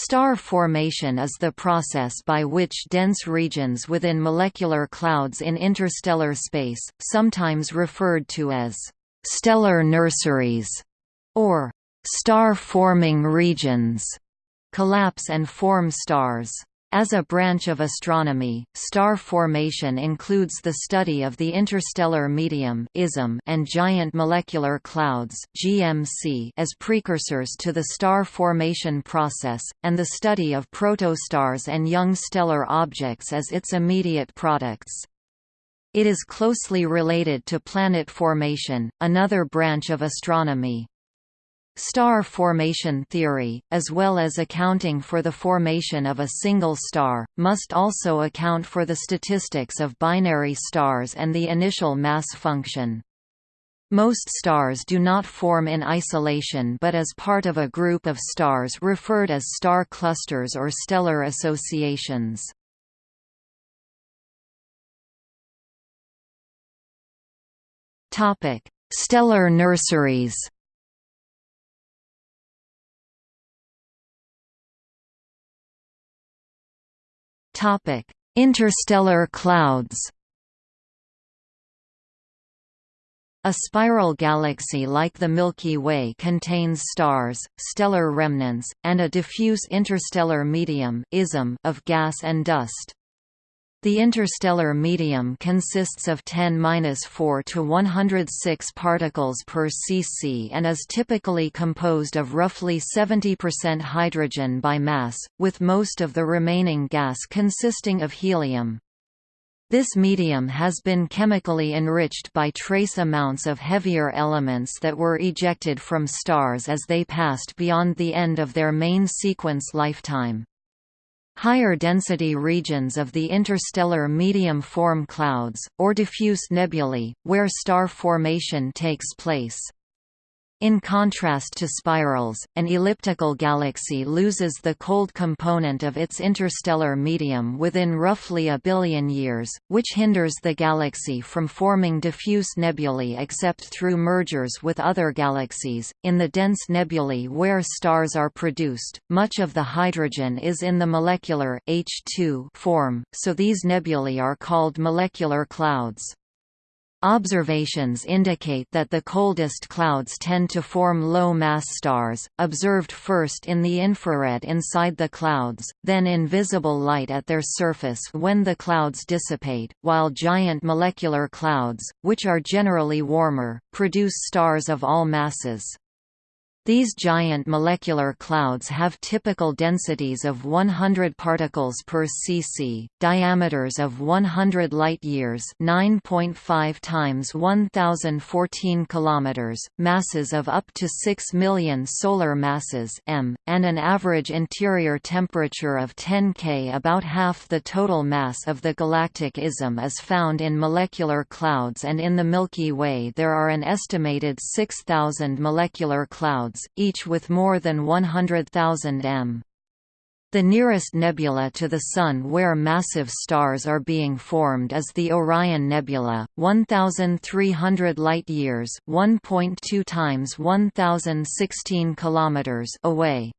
Star formation is the process by which dense regions within molecular clouds in interstellar space, sometimes referred to as stellar nurseries or star-forming regions, collapse and form stars. As a branch of astronomy, star formation includes the study of the interstellar medium and giant molecular clouds as precursors to the star formation process, and the study of protostars and young stellar objects as its immediate products. It is closely related to planet formation, another branch of astronomy. Star formation theory, as well as accounting for the formation of a single star, must also account for the statistics of binary stars and the initial mass function. Most stars do not form in isolation but as part of a group of stars referred as star clusters or stellar associations. Stellar nurseries Interstellar clouds. A spiral galaxy like the Milky Way contains stars, stellar remnants, and a diffuse interstellar medium of gas and dust. The interstellar medium consists of 10-4 to 106 particles per cc and is typically composed of roughly 70% hydrogen by mass, with most of the remaining gas consisting of helium. This medium has been chemically enriched by trace amounts of heavier elements that were ejected from stars as they passed beyond the end of their main sequence lifetime. Higher density regions of the interstellar medium form clouds, or diffuse nebulae, where star formation takes place. In contrast to spirals, an elliptical galaxy loses the cold component of its interstellar medium within roughly a billion years, which hinders the galaxy from forming diffuse nebulae except through mergers with other galaxies. In the dense nebulae where stars are produced, much of the hydrogen is in the molecular H2 form, so these nebulae are called molecular clouds. Observations indicate that the coldest clouds tend to form low-mass stars, observed first in the infrared inside the clouds, then in visible light at their surface when the clouds dissipate, while giant molecular clouds, which are generally warmer, produce stars of all masses. These giant molecular clouds have typical densities of 100 particles per cc, diameters of 100 light-years (9.5 times 1014 kilometers), masses of up to 6 million solar masses m, and an average interior temperature of 10 K. About half the total mass of the galactic ism is found in molecular clouds and in the Milky Way there are an estimated 6,000 molecular clouds each with more than 100,000 m. The nearest nebula to the Sun where massive stars are being formed is the Orion Nebula, 1,300 light-years (1.2 times 1,016 kilometers) away.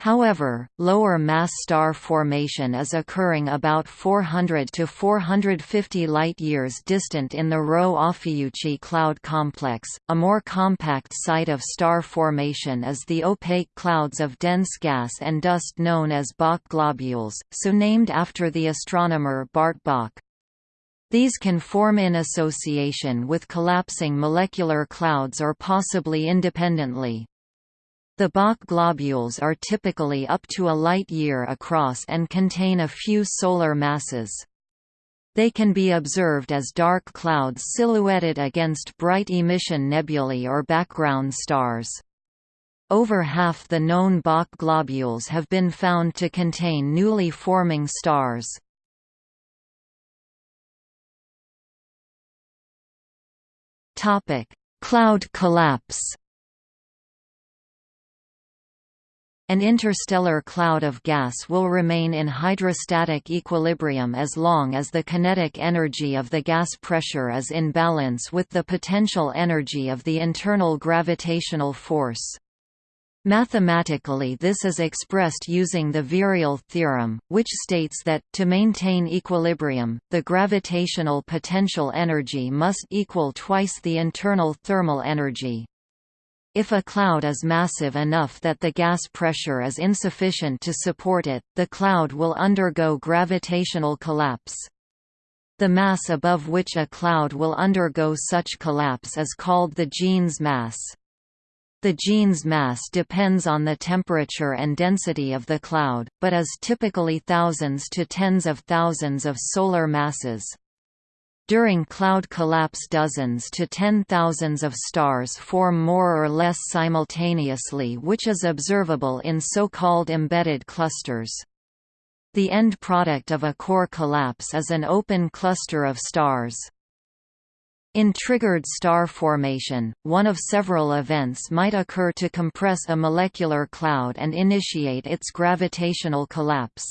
However, lower mass star formation is occurring about 400 to 450 light-years distant in the Rho Ophiuchi cloud complex. A more compact site of star formation is the opaque clouds of dense gas and dust known as Bok globules, so named after the astronomer Bart Bok. These can form in association with collapsing molecular clouds or possibly independently. The Bok globules are typically up to a light-year across and contain a few solar masses. They can be observed as dark clouds silhouetted against bright emission nebulae or background stars. Over half the known Bok globules have been found to contain newly forming stars. Cloud collapse An interstellar cloud of gas will remain in hydrostatic equilibrium as long as the kinetic energy of the gas pressure is in balance with the potential energy of the internal gravitational force. Mathematically this is expressed using the virial theorem, which states that, to maintain equilibrium, the gravitational potential energy must equal twice the internal thermal energy. If a cloud is massive enough that the gas pressure is insufficient to support it, the cloud will undergo gravitational collapse. The mass above which a cloud will undergo such collapse is called the Jeans mass. The Jeans mass depends on the temperature and density of the cloud, but is typically thousands to tens of thousands of solar masses. During cloud collapse dozens to ten thousands of stars form more or less simultaneously which is observable in so-called embedded clusters. The end product of a core collapse is an open cluster of stars. In triggered star formation, one of several events might occur to compress a molecular cloud and initiate its gravitational collapse.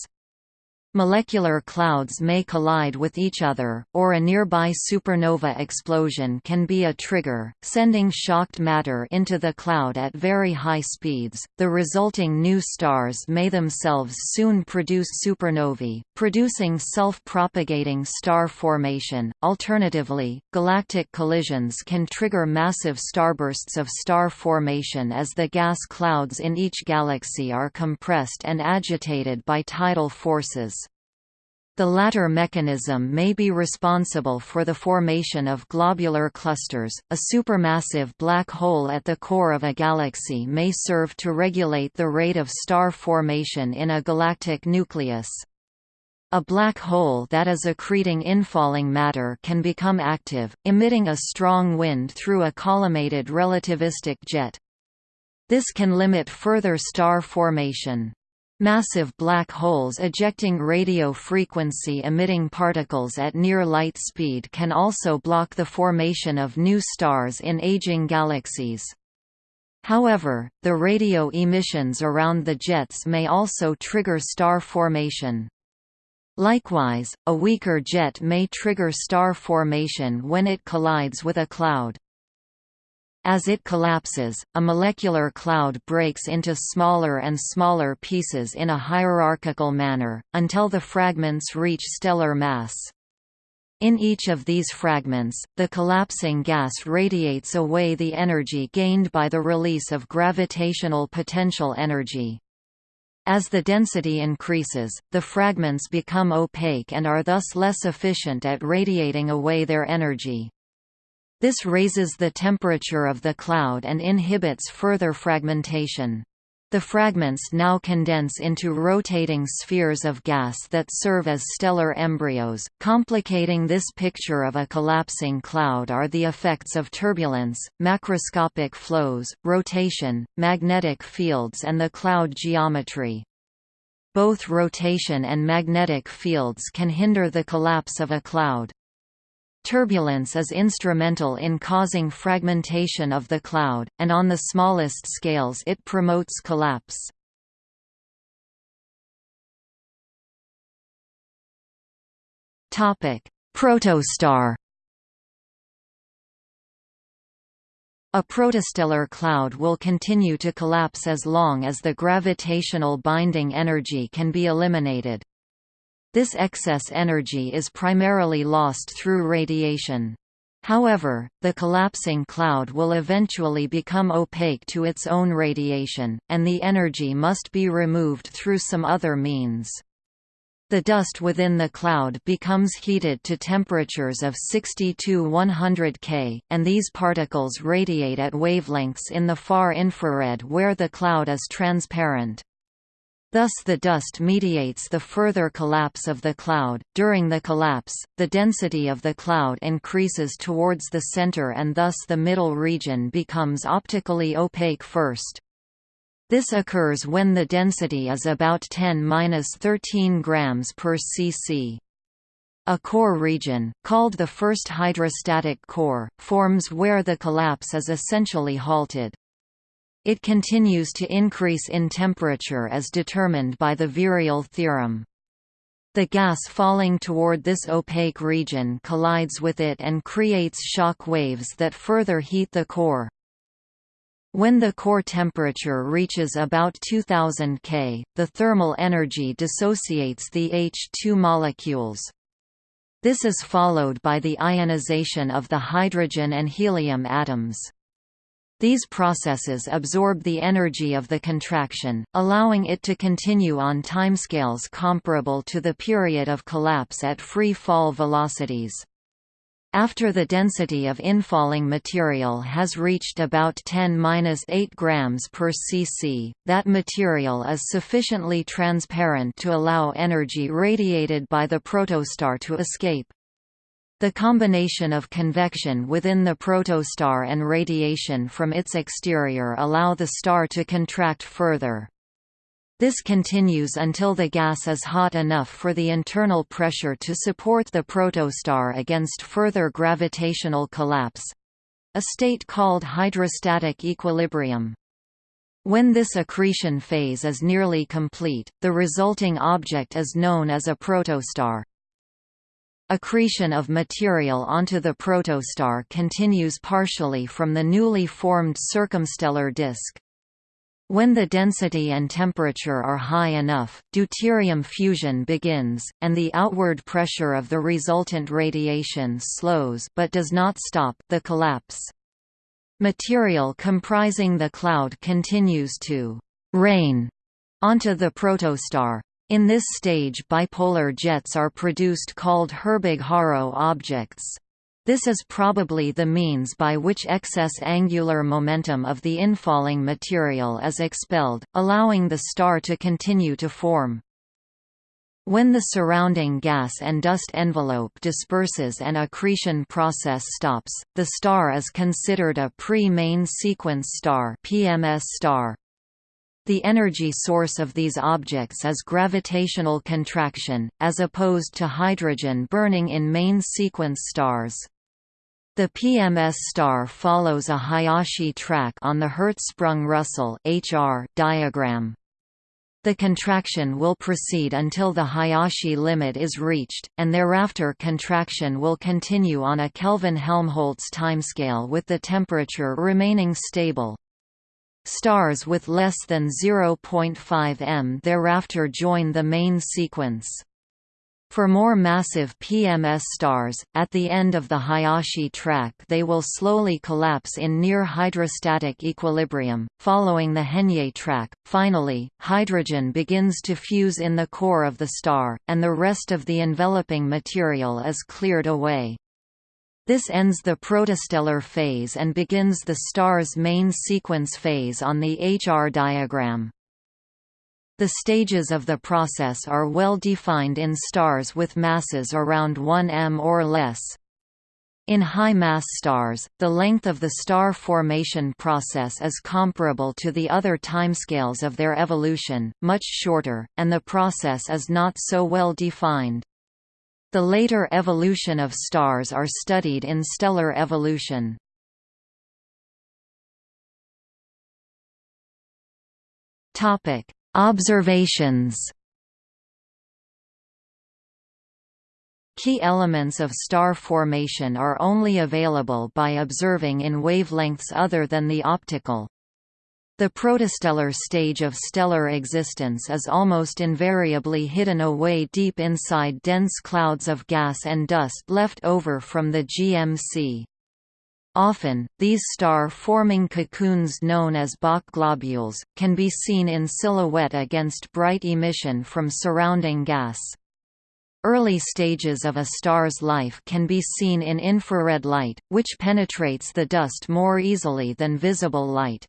Molecular clouds may collide with each other, or a nearby supernova explosion can be a trigger, sending shocked matter into the cloud at very high speeds. The resulting new stars may themselves soon produce supernovae, producing self-propagating star formation. Alternatively, galactic collisions can trigger massive starbursts of star formation as the gas clouds in each galaxy are compressed and agitated by tidal forces. The latter mechanism may be responsible for the formation of globular clusters. A supermassive black hole at the core of a galaxy may serve to regulate the rate of star formation in a galactic nucleus. A black hole that is accreting infalling matter can become active, emitting a strong wind through a collimated relativistic jet. This can limit further star formation. Massive black holes ejecting radio frequency emitting particles at near light speed can also block the formation of new stars in aging galaxies. However, the radio emissions around the jets may also trigger star formation. Likewise, a weaker jet may trigger star formation when it collides with a cloud. As it collapses, a molecular cloud breaks into smaller and smaller pieces in a hierarchical manner, until the fragments reach stellar mass. In each of these fragments, the collapsing gas radiates away the energy gained by the release of gravitational potential energy. As the density increases, the fragments become opaque and are thus less efficient at radiating away their energy. This raises the temperature of the cloud and inhibits further fragmentation. The fragments now condense into rotating spheres of gas that serve as stellar embryos. Complicating this picture of a collapsing cloud are the effects of turbulence, macroscopic flows, rotation, magnetic fields, and the cloud geometry. Both rotation and magnetic fields can hinder the collapse of a cloud. Turbulence is instrumental in causing fragmentation of the cloud, and on the smallest scales it promotes collapse. Protostar A protostellar cloud will continue to collapse as long as the gravitational binding energy can be eliminated. This excess energy is primarily lost through radiation. However, the collapsing cloud will eventually become opaque to its own radiation, and the energy must be removed through some other means. The dust within the cloud becomes heated to temperatures of 60 to 100 K, and these particles radiate at wavelengths in the far infrared where the cloud is transparent. Thus the dust mediates the further collapse of the cloud. During the collapse, the density of the cloud increases towards the center and thus the middle region becomes optically opaque first. This occurs when the density is about 10-13 grams per cc. A core region, called the first hydrostatic core, forms where the collapse is essentially halted. It continues to increase in temperature as determined by the virial theorem. The gas falling toward this opaque region collides with it and creates shock waves that further heat the core. When the core temperature reaches about 2000 K, the thermal energy dissociates the H2 molecules. This is followed by the ionization of the hydrogen and helium atoms. These processes absorb the energy of the contraction, allowing it to continue on timescales comparable to the period of collapse at free fall velocities. After the density of infalling material has reached about 10-8 grams per cc, that material is sufficiently transparent to allow energy radiated by the protostar to escape. The combination of convection within the protostar and radiation from its exterior allow the star to contract further. This continues until the gas is hot enough for the internal pressure to support the protostar against further gravitational collapse—a state called hydrostatic equilibrium. When this accretion phase is nearly complete, the resulting object is known as a protostar. Accretion of material onto the protostar continues partially from the newly formed circumstellar disk. When the density and temperature are high enough, deuterium fusion begins, and the outward pressure of the resultant radiation slows but does not stop the collapse. Material comprising the cloud continues to «rain» onto the protostar. In this stage bipolar jets are produced called Herbig-Haro objects. This is probably the means by which excess angular momentum of the infalling material is expelled, allowing the star to continue to form. When the surrounding gas and dust envelope disperses and accretion process stops, the star is considered a pre-main sequence star PMS star. The energy source of these objects is gravitational contraction, as opposed to hydrogen burning in main sequence stars. The PMS star follows a Hayashi track on the Hertzsprung-Russell diagram. The contraction will proceed until the Hayashi limit is reached, and thereafter contraction will continue on a Kelvin-Helmholtz timescale with the temperature remaining stable. Stars with less than 0.5 m thereafter join the main sequence. For more massive PMS stars, at the end of the Hayashi track they will slowly collapse in near hydrostatic equilibrium, following the Henyey track. Finally, hydrogen begins to fuse in the core of the star, and the rest of the enveloping material is cleared away. This ends the protostellar phase and begins the star's main sequence phase on the HR diagram. The stages of the process are well defined in stars with masses around 1 m or less. In high-mass stars, the length of the star formation process is comparable to the other timescales of their evolution, much shorter, and the process is not so well defined. The later evolution of stars are studied in stellar evolution. Topic: Observations Key elements of star formation are only available by observing in wavelengths other than the optical. The protostellar stage of stellar existence is almost invariably hidden away deep inside dense clouds of gas and dust left over from the GMC. Often, these star-forming cocoons known as Bok globules, can be seen in silhouette against bright emission from surrounding gas. Early stages of a star's life can be seen in infrared light, which penetrates the dust more easily than visible light.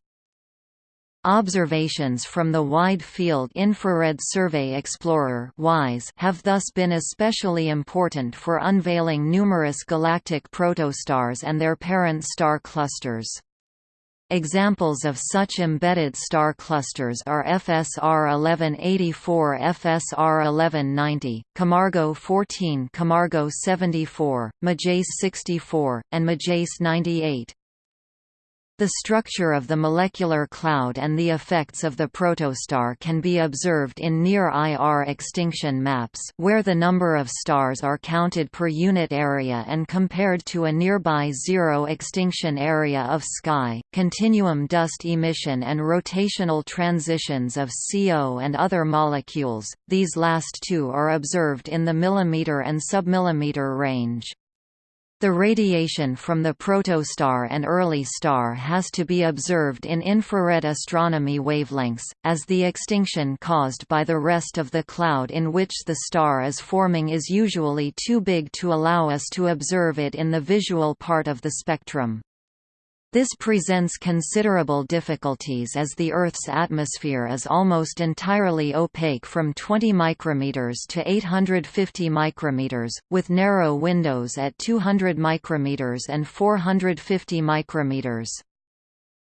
Observations from the Wide Field Infrared Survey Explorer have thus been especially important for unveiling numerous galactic protostars and their parent star clusters. Examples of such embedded star clusters are FSR 1184 FSR 1190, Camargo 14 Camargo 74, Majaess 64, and Majaess 98. The structure of the molecular cloud and the effects of the protostar can be observed in near-IR extinction maps where the number of stars are counted per unit area and compared to a nearby zero extinction area of sky. Continuum dust emission and rotational transitions of CO and other molecules, these last two are observed in the millimeter and submillimeter range. The radiation from the protostar and early star has to be observed in infrared astronomy wavelengths, as the extinction caused by the rest of the cloud in which the star is forming is usually too big to allow us to observe it in the visual part of the spectrum. This presents considerable difficulties as the Earth's atmosphere is almost entirely opaque from 20 micrometers to 850 micrometers, with narrow windows at 200 micrometers and 450 micrometers.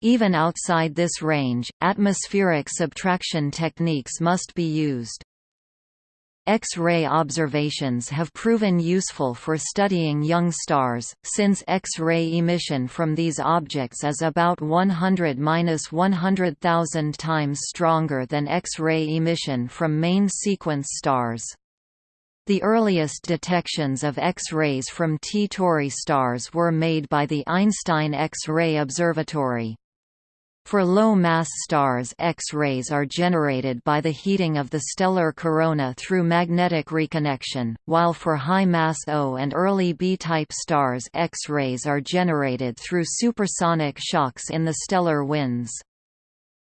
Even outside this range, atmospheric subtraction techniques must be used. X-ray observations have proven useful for studying young stars, since X-ray emission from these objects is about 100–100,000 times stronger than X-ray emission from main sequence stars. The earliest detections of X-rays from T Tauri stars were made by the Einstein X-ray Observatory. For low-mass stars X-rays are generated by the heating of the stellar corona through magnetic reconnection, while for high-mass O and early B-type stars X-rays are generated through supersonic shocks in the stellar winds.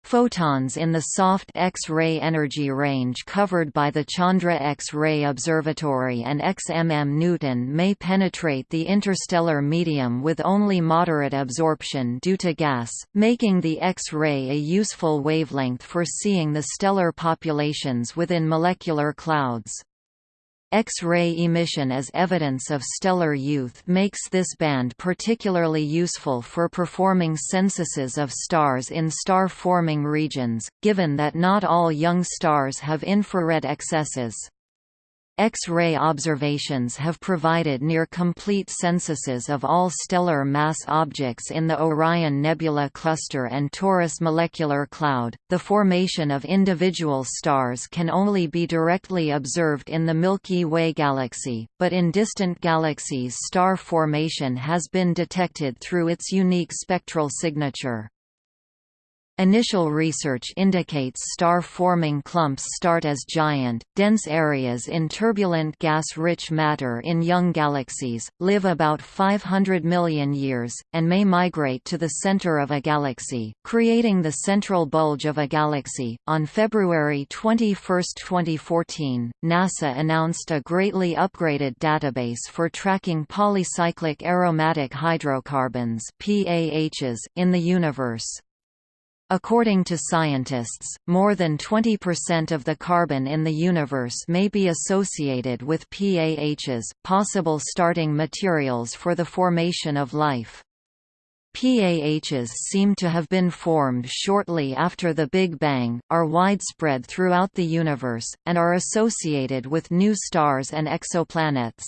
Photons in the soft X-ray energy range covered by the Chandra X-ray Observatory and XMM Newton may penetrate the interstellar medium with only moderate absorption due to gas, making the X-ray a useful wavelength for seeing the stellar populations within molecular clouds. X-ray emission as evidence of stellar youth makes this band particularly useful for performing censuses of stars in star-forming regions, given that not all young stars have infrared excesses. X-ray observations have provided near-complete censuses of all stellar mass objects in the Orion Nebula Cluster and Taurus Molecular Cloud. The formation of individual stars can only be directly observed in the Milky Way galaxy, but in distant galaxies star formation has been detected through its unique spectral signature. Initial research indicates star-forming clumps start as giant, dense areas in turbulent gas-rich matter in young galaxies, live about 500 million years, and may migrate to the center of a galaxy, creating the central bulge of a galaxy. On February 21, 2014, NASA announced a greatly upgraded database for tracking polycyclic aromatic hydrocarbons (PAHs) in the universe. According to scientists, more than 20% of the carbon in the universe may be associated with PAHs, possible starting materials for the formation of life. PAHs seem to have been formed shortly after the Big Bang, are widespread throughout the universe, and are associated with new stars and exoplanets.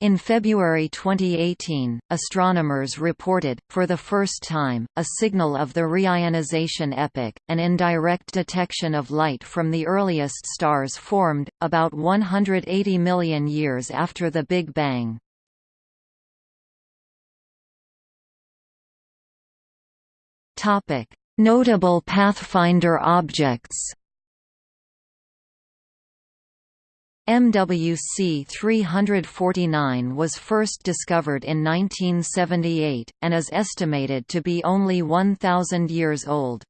In February 2018, astronomers reported, for the first time, a signal of the reionization epoch, an indirect detection of light from the earliest stars formed, about 180 million years after the Big Bang. Notable Pathfinder objects MWC 349 was first discovered in 1978, and is estimated to be only 1,000 years old.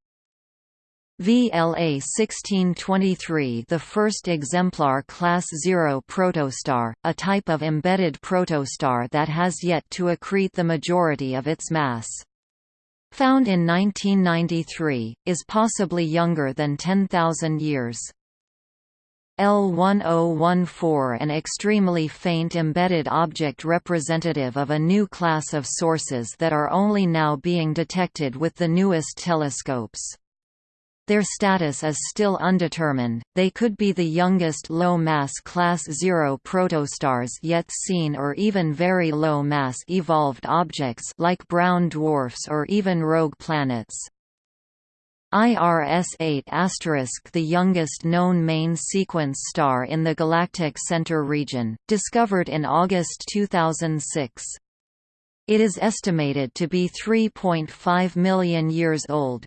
VLA 1623 the first exemplar Class 0 protostar, a type of embedded protostar that has yet to accrete the majority of its mass. Found in 1993, is possibly younger than 10,000 years. L1014 an extremely faint embedded object representative of a new class of sources that are only now being detected with the newest telescopes. Their status is still undetermined, they could be the youngest low-mass Class 0 protostars yet seen or even very low-mass evolved objects like brown dwarfs or even rogue planets. IRS-8 the youngest known main sequence star in the galactic center region, discovered in August 2006. It is estimated to be 3.5 million years old.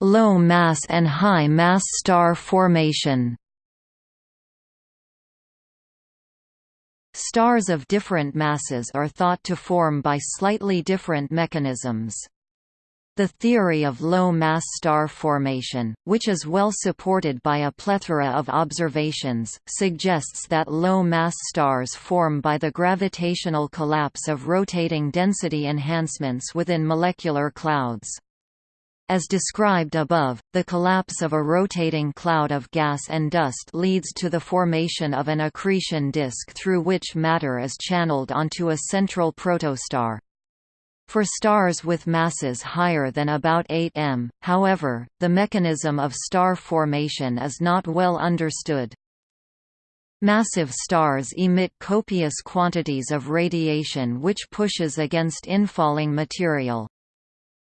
Low mass and high mass star formation Stars of different masses are thought to form by slightly different mechanisms. The theory of low-mass star formation, which is well supported by a plethora of observations, suggests that low-mass stars form by the gravitational collapse of rotating density enhancements within molecular clouds. As described above, the collapse of a rotating cloud of gas and dust leads to the formation of an accretion disk through which matter is channeled onto a central protostar. For stars with masses higher than about 8 m, however, the mechanism of star formation is not well understood. Massive stars emit copious quantities of radiation which pushes against infalling material.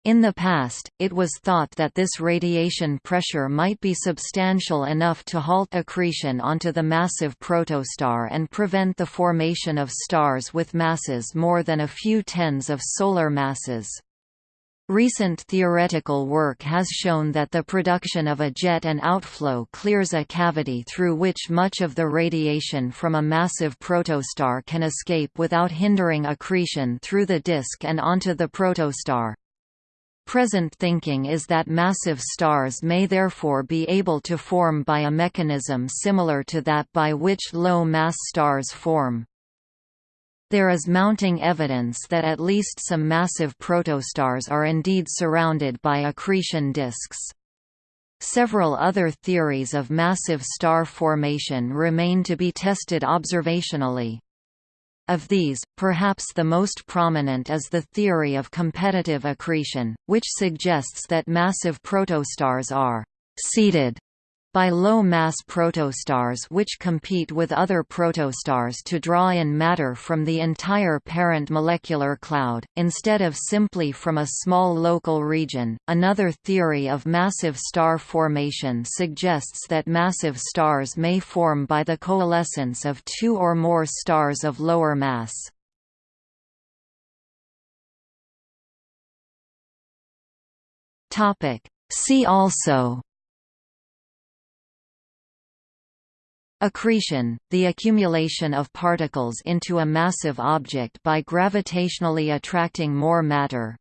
In the past, it was thought that this radiation pressure might be substantial enough to halt accretion onto the massive protostar and prevent the formation of stars with masses more than a few tens of solar masses. Recent theoretical work has shown that the production of a jet and outflow clears a cavity through which much of the radiation from a massive protostar can escape without hindering accretion through the disk and onto the protostar. Present thinking is that massive stars may therefore be able to form by a mechanism similar to that by which low-mass stars form. There is mounting evidence that at least some massive protostars are indeed surrounded by accretion disks. Several other theories of massive star formation remain to be tested observationally. Of these, perhaps the most prominent is the theory of competitive accretion, which suggests that massive protostars are «seeded» by low-mass protostars which compete with other protostars to draw in matter from the entire parent molecular cloud, instead of simply from a small local region. Another theory of massive star formation suggests that massive stars may form by the coalescence of two or more stars of lower mass. See also Accretion, the accumulation of particles into a massive object by gravitationally attracting more matter.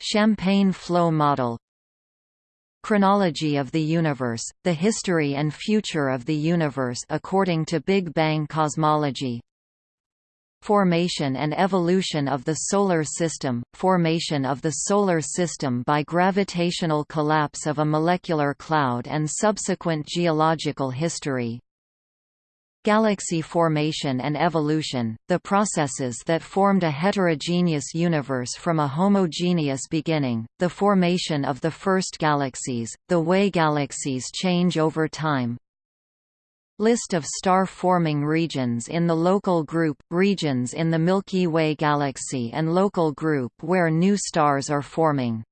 Champagne flow model Chronology of the universe, the history and future of the universe according to Big Bang cosmology Formation and evolution of the Solar System – Formation of the Solar System by gravitational collapse of a molecular cloud and subsequent geological history. Galaxy formation and evolution, the processes that formed a heterogeneous universe from a homogeneous beginning, the formation of the first galaxies, the way galaxies change over time, List of star-forming regions in the local group, regions in the Milky Way galaxy and local group where new stars are forming